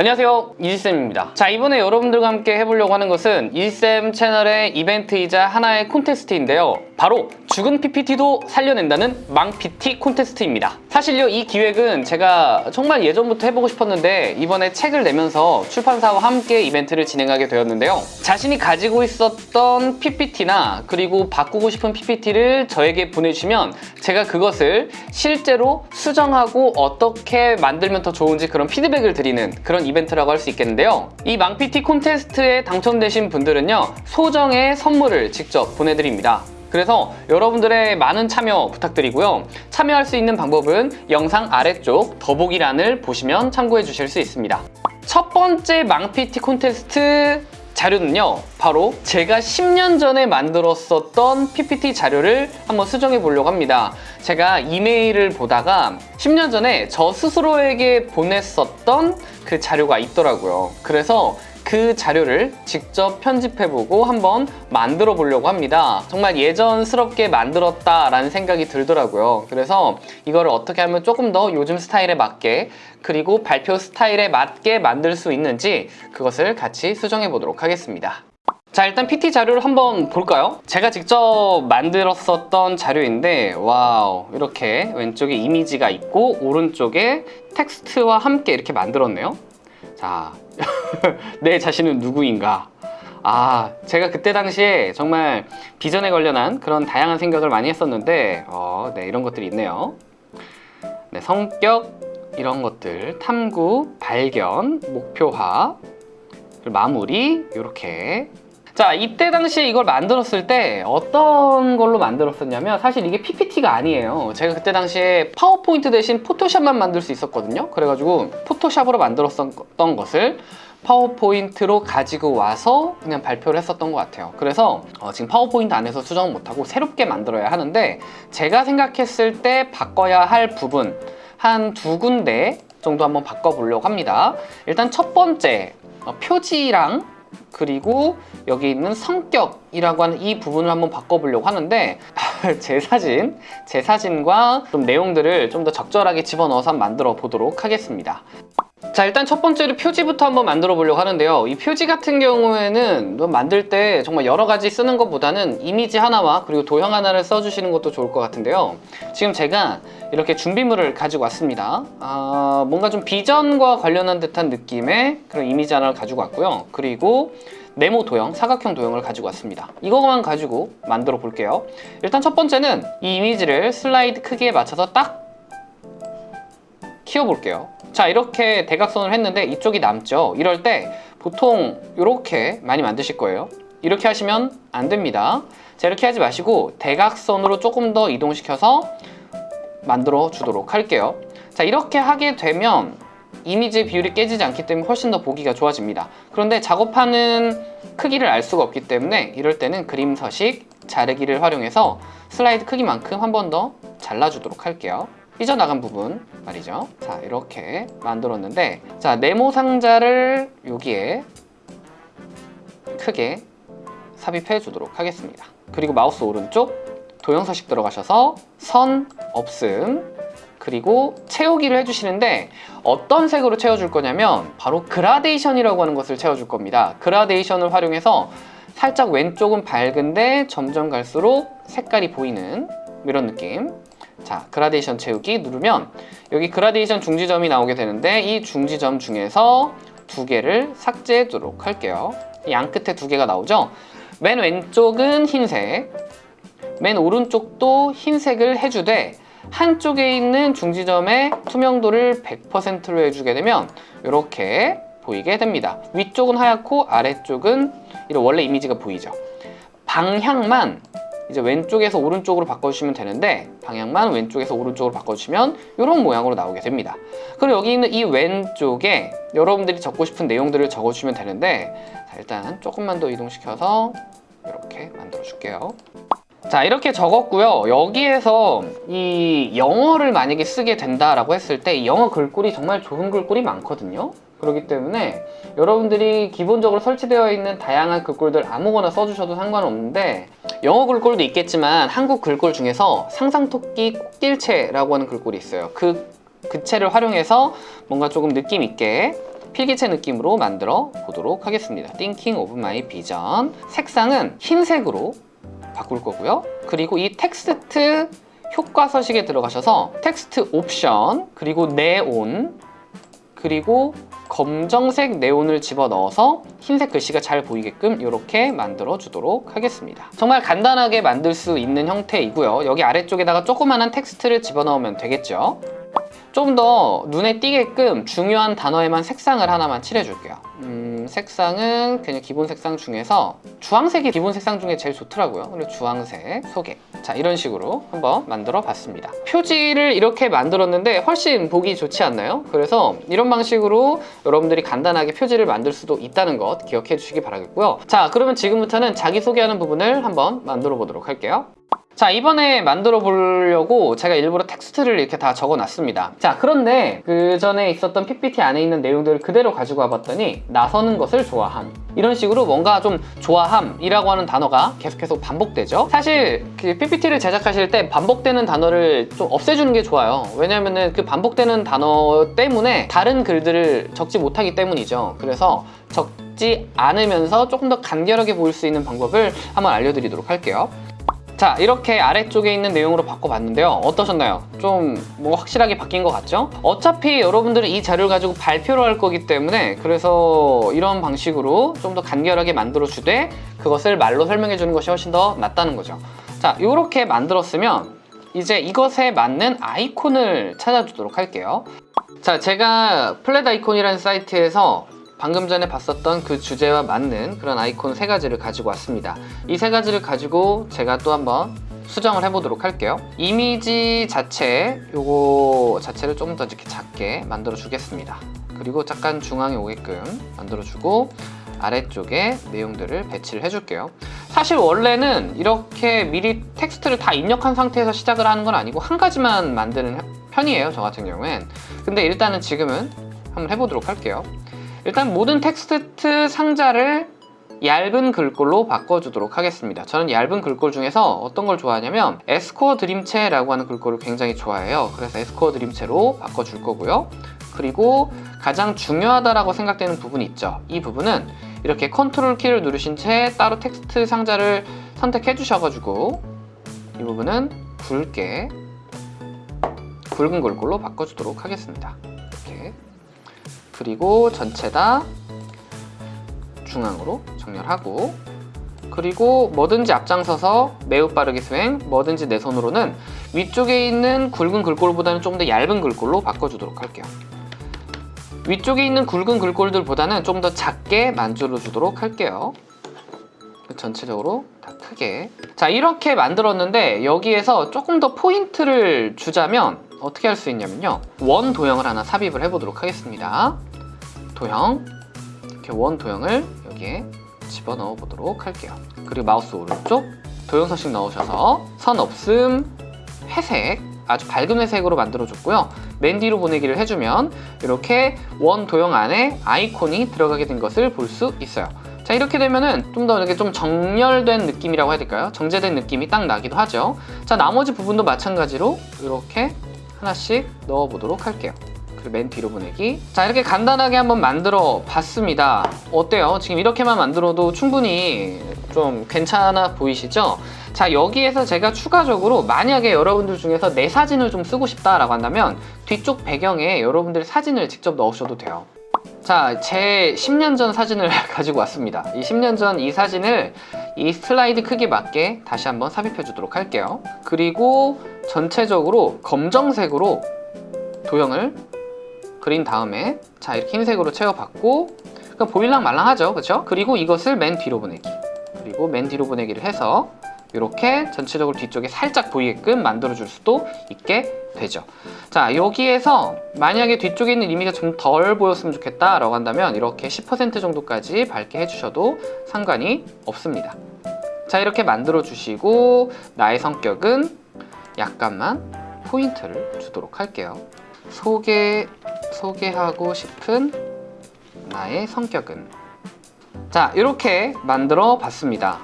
안녕하세요. 이지쌤입니다. 자 이번에 여러분들과 함께 해보려고 하는 것은 이지쌤 채널의 이벤트이자 하나의 콘테스트인데요. 바로 죽은 PPT도 살려낸다는 망 PT 콘테스트입니다. 사실요 이 기획은 제가 정말 예전부터 해보고 싶었는데 이번에 책을 내면서 출판사와 함께 이벤트를 진행하게 되었는데요. 자신이 가지고 있었던 PPT나 그리고 바꾸고 싶은 PPT를 저에게 보내주시면 제가 그것을 실제로 수정하고 어떻게 만들면 더 좋은지 그런 피드백을 드리는 그런 이벤트라고 할 수 있겠는데요. 이 망PT 콘테스트에 당첨되신 분들은요 소정의 선물을 직접 보내드립니다. 그래서 여러분들의 많은 참여 부탁드리고요. 참여할 수 있는 방법은 영상 아래쪽 더보기란을 보시면 참고해 주실 수 있습니다. 첫 번째 망PT 콘테스트 자료는요 바로 제가 10년 전에 만들었었던 PPT 자료를 한번 수정해 보려고 합니다. 제가 이메일을 보다가 10년 전에 저 스스로에게 보냈었던 그 자료가 있더라고요. 그래서 그 자료를 직접 편집해보고 한번 만들어 보려고 합니다. 정말 예전스럽게 만들었다라는 생각이 들더라고요. 그래서 이거를 어떻게 하면 조금 더 요즘 스타일에 맞게 그리고 발표 스타일에 맞게 만들 수 있는지 그것을 같이 수정해 보도록 하겠습니다. 자 일단 PT 자료를 한번 볼까요? 제가 직접 만들었었던 자료인데 와우 이렇게 왼쪽에 이미지가 있고 오른쪽에 텍스트와 함께 이렇게 만들었네요. 자, 내 자신은 누구인가? 아, 제가 그때 당시에 정말 비전에 관련한 그런 다양한 생각을 많이 했었는데 어, 네, 이런 것들이 있네요. 네, 성격, 이런 것들, 탐구, 발견, 목표화, 마무리, 이렇게 자 이때 당시에 이걸 만들었을 때 어떤 걸로 만들었었냐면 사실 이게 PPT가 아니에요. 제가 그때 당시에 파워포인트 대신 포토샵만 만들 수 있었거든요. 그래가지고 포토샵으로 만들었던 것을 파워포인트로 가지고 와서 그냥 발표를 했었던 것 같아요. 그래서 어, 지금 파워포인트 안에서 수정은 못하고 새롭게 만들어야 하는데 제가 생각했을 때 바꿔야 할 부분 한 두 군데 정도 한번 바꿔보려고 합니다. 일단 첫 번째 어, 표지랑 그리고 여기 있는 성격이라고 하는 이 부분을 한번 바꿔보려고 하는데 제 사진, 제 사진과 좀 내용들을 좀 더 적절하게 집어넣어서 만들어 보도록 하겠습니다 자 일단 첫 번째로 표지부터 한번 만들어 보려고 하는데요. 이 표지 같은 경우에는 만들 때 정말 여러 가지 쓰는 것보다는 이미지 하나와 그리고 도형 하나를 써주시는 것도 좋을 것 같은데요. 지금 제가 이렇게 준비물을 가지고 왔습니다. 아, 뭔가 좀 비전과 관련한 듯한 느낌의 그런 이미지 하나를 가지고 왔고요. 그리고 네모 도형, 사각형 도형을 가지고 왔습니다. 이거만 가지고 만들어 볼게요. 일단 첫 번째는 이 이미지를 슬라이드 크기에 맞춰서 딱 키워볼게요. 자 이렇게 대각선을 했는데 이쪽이 남죠? 이럴 때 보통 이렇게 많이 만드실 거예요. 이렇게 하시면 안 됩니다. 자 이렇게 하지 마시고 대각선으로 조금 더 이동시켜서 만들어 주도록 할게요. 자 이렇게 하게 되면 이미지 비율이 깨지지 않기 때문에 훨씬 더 보기가 좋아집니다. 그런데 작업하는 크기를 알 수가 없기 때문에 이럴 때는 그림 서식 자르기를 활용해서 슬라이드 크기만큼 한 번 더 잘라주도록 할게요 삐져나간 부분 말이죠. 자 이렇게 만들었는데 자 네모 상자를 여기에 크게 삽입해 주도록 하겠습니다. 그리고 마우스 오른쪽 도형 서식 들어가셔서 선 없음 그리고 채우기를 해주시는데 어떤 색으로 채워줄 거냐면 바로 그라데이션이라고 하는 것을 채워줄 겁니다. 그라데이션을 활용해서 살짝 왼쪽은 밝은데 점점 갈수록 색깔이 보이는 이런 느낌 자 그라데이션 채우기 누르면 여기 그라데이션 중지점이 나오게 되는데 이 중지점 중에서 두 개를 삭제해 두도록 할게요. 양 끝에 두 개가 나오죠? 맨 왼쪽은 흰색 맨 오른쪽도 흰색을 해주되 한쪽에 있는 중지점의 투명도를 100%로 해주게 되면 이렇게 보이게 됩니다. 위쪽은 하얗고 아래쪽은 이런 원래 이미지가 보이죠? 방향만 이제 왼쪽에서 오른쪽으로 바꿔주시면 되는데 방향만 왼쪽에서 오른쪽으로 바꿔주시면 이런 모양으로 나오게 됩니다. 그리고 여기 있는 이 왼쪽에 여러분들이 적고 싶은 내용들을 적어주시면 되는데 자, 일단 조금만 더 이동시켜서 이렇게 만들어 줄게요. 자 이렇게 적었고요. 여기에서 이 영어를 만약에 쓰게 된다라고 했을 때 영어 글꼴이 정말 좋은 글꼴이 많거든요 그렇기 때문에 여러분들이 기본적으로 설치되어 있는 다양한 글꼴들 아무거나 써주셔도 상관없는데 영어 글꼴도 있겠지만 한국 글꼴 중에서 상상토끼 꽃길체라고 하는 글꼴이 있어요 그, 그 체를 활용해서 뭔가 조금 느낌 있게 필기체 느낌으로 만들어 보도록 하겠습니다. Thinking of my vision. 색상은 흰색으로 바꿀 거고요. 그리고 이 텍스트 효과 서식에 들어가셔서 텍스트 옵션 그리고 네온 그리고 검정색 네온을 집어넣어서 흰색 글씨가 잘 보이게끔 이렇게 만들어 주도록 하겠습니다. 정말 간단하게 만들 수 있는 형태이고요. 여기 아래쪽에다가 조그마한 텍스트를 집어넣으면 되겠죠. 좀 더 눈에 띄게끔 중요한 단어에만 색상을 하나만 칠해줄게요. 음, 색상은 그냥 기본 색상 중에서 주황색이 기본 색상 중에 제일 좋더라고요. 그리고 주황색 소개. 자, 이런 식으로 한번 만들어 봤습니다. 표지를 이렇게 만들었는데 훨씬 보기 좋지 않나요? 그래서 이런 방식으로 여러분들이 간단하게 표지를 만들 수도 있다는 것 기억해 주시기 바라겠고요. 자, 그러면 지금부터는 자기소개하는 부분을 한번 만들어 보도록 할게요. 자 이번에 만들어 보려고 제가 일부러 텍스트를 이렇게 다 적어 놨습니다. 자 그런데 그 전에 있었던 PPT 안에 있는 내용들을 그대로 가지고 와봤더니 나서는 것을 좋아함. 이런 식으로 뭔가 좀 좋아함이라고 하는 단어가 계속해서 반복되죠. 사실 그 PPT를 제작하실 때 반복되는 단어를 좀 없애주는 게 좋아요. 왜냐면은 그 반복되는 단어 때문에 다른 글들을 적지 못하기 때문이죠. 그래서 적지 않으면서 조금 더 간결하게 보일 수 있는 방법을 한번 알려드리도록 할게요 자 이렇게 아래쪽에 있는 내용으로 바꿔봤는데요 어떠셨나요? 좀 뭐 확실하게 바뀐 것 같죠? 어차피 여러분들은 이 자료를 가지고 발표를 할 거기 때문에 그래서 이런 방식으로 좀 더 간결하게 만들어 주되 그것을 말로 설명해 주는 것이 훨씬 더 낫다는 거죠 자 이렇게 만들었으면 이제 이것에 맞는 아이콘을 찾아주도록 할게요 자 제가 플랫 아이콘이라는 사이트에서 방금 전에 봤었던 그 주제와 맞는 그런 아이콘 세 가지를 가지고 왔습니다. 이 세 가지를 가지고 제가 또 한번 수정을 해보도록 할게요. 이미지 자체, 요거 자체를 조금 더 이렇게 작게 만들어 주겠습니다. 그리고 잠깐 중앙에 오게끔 만들어 주고 아래쪽에 내용들을 배치를 해줄게요. 사실 원래는 이렇게 미리 텍스트를 다 입력한 상태에서 시작을 하는 건 아니고 한 가지만 만드는 편이에요. 저 같은 경우엔. 근데 일단은 지금은 한번 해보도록 할게요. 일단 모든 텍스트 상자를 얇은 글꼴로 바꿔주도록 하겠습니다. 저는 얇은 글꼴 중에서 어떤 걸 좋아하냐면 에스코어 드림체라고 하는 글꼴을 굉장히 좋아해요. 그래서 에스코어 드림체로 바꿔줄 거고요. 그리고 가장 중요하다고 생각되는 부분이 있죠. 이 부분은 이렇게 컨트롤 키를 누르신 채 따로 텍스트 상자를 선택해 주셔가지고 이 부분은 굵게 굵은 글꼴로 바꿔주도록 하겠습니다. 그리고 전체 다 중앙으로 정렬하고 그리고 뭐든지 앞장서서 매우 빠르게 수행 뭐든지 내 손으로는 위쪽에 있는 굵은 글꼴보다는 좀더 얇은 글꼴로 바꿔주도록 할게요. 위쪽에 있는 굵은 글꼴들보다는 좀 더 작게 만들어 주도록 할게요. 전체적으로 다 크게. 자 이렇게 만들었는데 여기에서 조금 더 포인트를 주자면 어떻게 할 수 있냐면요. 원 도형을 하나 삽입을 해보도록 하겠습니다 도형. 이렇게 원 도형을 여기에 집어넣어 보도록 할게요. 그리고 마우스 오른쪽 도형 서식 넣으셔서 선 없음 회색 아주 밝은 회색으로 만들어 줬고요. 맨 뒤로 보내기를 해주면 이렇게 원 도형 안에 아이콘이 들어가게 된 것을 볼 수 있어요. 자 이렇게 되면은 좀 더 이렇게 좀 정렬된 느낌이라고 해야 될까요? 정제된 느낌이 딱 나기도 하죠. 자 나머지 부분도 마찬가지로 이렇게 하나씩 넣어 보도록 할게요 그리고 맨 뒤로 보내기 자 이렇게 간단하게 한번 만들어 봤습니다 어때요? 지금 이렇게만 만들어도 충분히 좀 괜찮아 보이시죠? 자 여기에서 제가 추가적으로 만약에 여러분들 중에서 내 사진을 좀 쓰고 싶다라고 한다면 뒤쪽 배경에 여러분들 사진을 직접 넣으셔도 돼요 자, 제 10년 전 사진을 가지고 왔습니다. 이 10년 전 이 사진을 이 슬라이드 크기 맞게 다시 한번 삽입해 주도록 할게요. 그리고 전체적으로 검정색으로 도형을 그린 다음에 자 이렇게 흰색으로 채워봤고 그럼 보일랑 말랑하죠? 그쵸? 그리고 이것을 맨 뒤로 보내기. 그리고 맨 뒤로 보내기를 해서 이렇게 전체적으로 뒤쪽에 살짝 보이게끔 만들어 줄 수도 있게 되죠. 자 여기에서 만약에 뒤쪽에 있는 이미지가 좀 덜 보였으면 좋겠다 라고 한다면 이렇게 10% 정도까지 밝게 해주셔도 상관이 없습니다. 자 이렇게 만들어 주시고 나의 성격은 약간만 포인트를 주도록 할게요 소개, 소개하고 싶은 나의 성격은 자 이렇게 만들어 봤습니다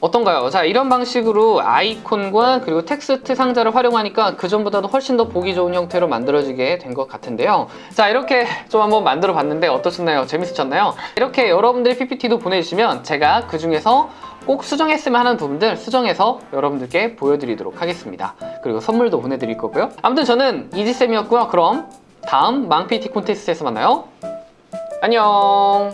어떤가요? 자 이런 방식으로 아이콘과 그리고 텍스트 상자를 활용하니까 그전보다도 훨씬 더 보기 좋은 형태로 만들어지게 된 것 같은데요 자 이렇게 좀 한번 만들어 봤는데 어떠셨나요? 재밌으셨나요? 이렇게 여러분들 PPT도 보내주시면 제가 그 중에서 꼭 수정했으면 하는 부분들 수정해서 여러분들께 보여드리도록 하겠습니다. 그리고 선물도 보내드릴 거고요. 아무튼 저는 이지쌤이었고요. 그럼 다음 망PT 콘테스트에서 만나요. 안녕